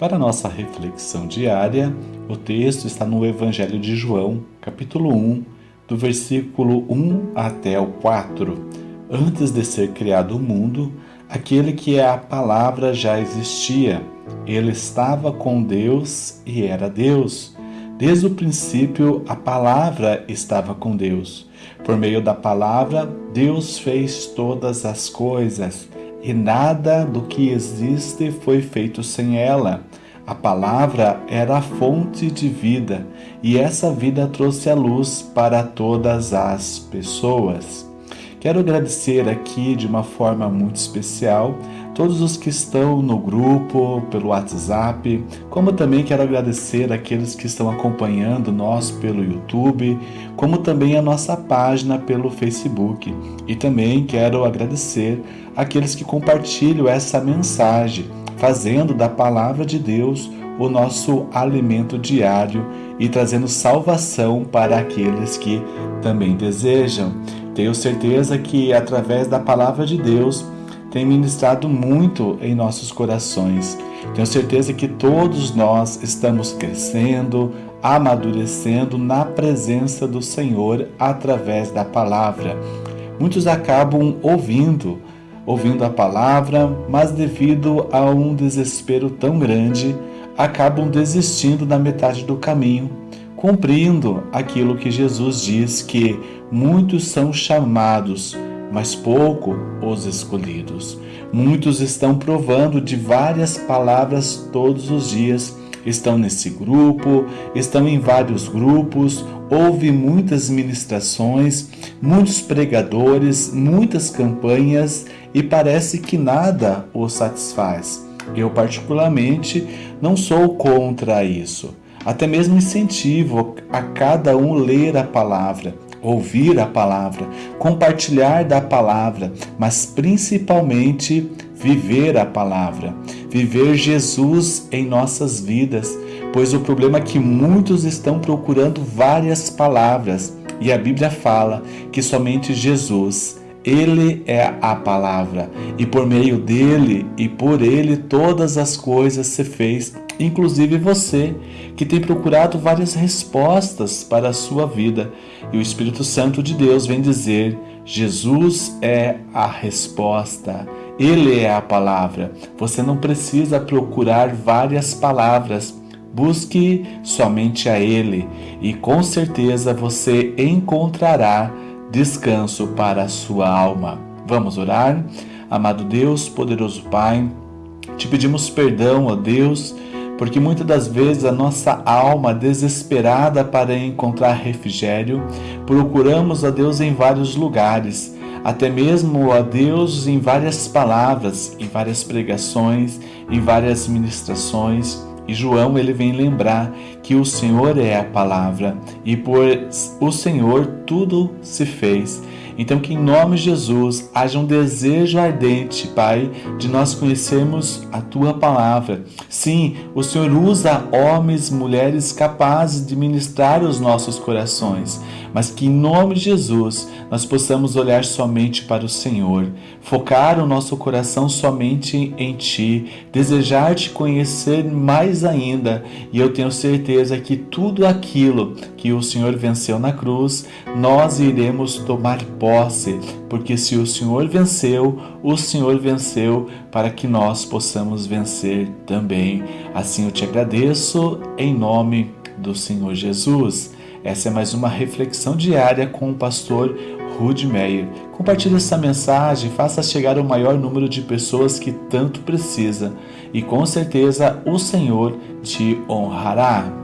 Para nossa reflexão diária, o texto está no Evangelho de João, capítulo 1, do versículo 1 até o 4. Antes de ser criado o mundo, aquele que é a palavra já existia. Ele estava com Deus e era Deus. Desde o princípio, a palavra estava com Deus. Por meio da palavra, Deus fez todas as coisas e nada do que existe foi feito sem ela. A palavra era a fonte de vida e essa vida trouxe a luz para todas as pessoas. Quero agradecer aqui de uma forma muito especial todos os que estão no grupo, pelo WhatsApp, como também quero agradecer aqueles que estão acompanhando nós pelo YouTube, como também a nossa página pelo Facebook. E também quero agradecer aqueles que compartilham essa mensagem, fazendo da palavra de Deus o nosso alimento diário e trazendo salvação para aqueles que também desejam. Tenho certeza que através da palavra de Deus tem ministrado muito em nossos corações. Tenho certeza que todos nós estamos crescendo, amadurecendo na presença do Senhor através da palavra. Muitos acabam ouvindo, ouvindo a palavra, mas devido a um desespero tão grande, acabam desistindo na metade do caminho, cumprindo aquilo que Jesus diz que muitos são chamados, mas pouco os escolhidos. Muitos estão provando de várias palavras todos os dias, estão nesse grupo, estão em vários grupos, houve muitas ministrações, muitos pregadores, muitas campanhas e parece que nada os satisfaz. Eu, particularmente, não sou contra isso. Até mesmo incentivo a cada um ler a palavra, ouvir a palavra, compartilhar da palavra, mas principalmente viver a palavra, viver Jesus em nossas vidas, pois o problema é que muitos estão procurando várias palavras e a Bíblia fala que somente Jesus ele é a palavra, e por meio dele e por ele todas as coisas se fez, inclusive você, que tem procurado várias respostas para a sua vida. E o Espírito Santo de Deus vem dizer: Jesus é a resposta. Ele é a palavra. Você não precisa procurar várias palavras. Busque somente a Ele e com certeza você encontrará descanso para a sua alma. Vamos orar? Amado Deus, poderoso Pai, te pedimos perdão, ó Deus, porque muitas das vezes a nossa alma desesperada para encontrar refrigério, procuramos a Deus em vários lugares, até mesmo a Deus em várias palavras, em várias pregações, em várias ministrações, e João ele vem lembrar que o Senhor é a palavra e por o Senhor tudo se fez. Então, que em nome de Jesus haja um desejo ardente, Pai, de nós conhecermos a Tua palavra. Sim, o Senhor usa homens, mulheres capazes de ministrar os nossos corações, mas que em nome de Jesus nós possamos olhar somente para o Senhor, focar o nosso coração somente em Ti, desejar Te conhecer mais ainda, e eu tenho certeza que tudo aquilo que o Senhor venceu na cruz, nós iremos tomar posse, porque se o Senhor venceu, o Senhor venceu para que nós possamos vencer também. Assim eu te agradeço em nome do Senhor Jesus. Essa é mais uma reflexão diária com o pastor Rude Meyer. Compartilhe essa mensagem, faça chegar ao maior número de pessoas que tanto precisa e com certeza o Senhor te honrará.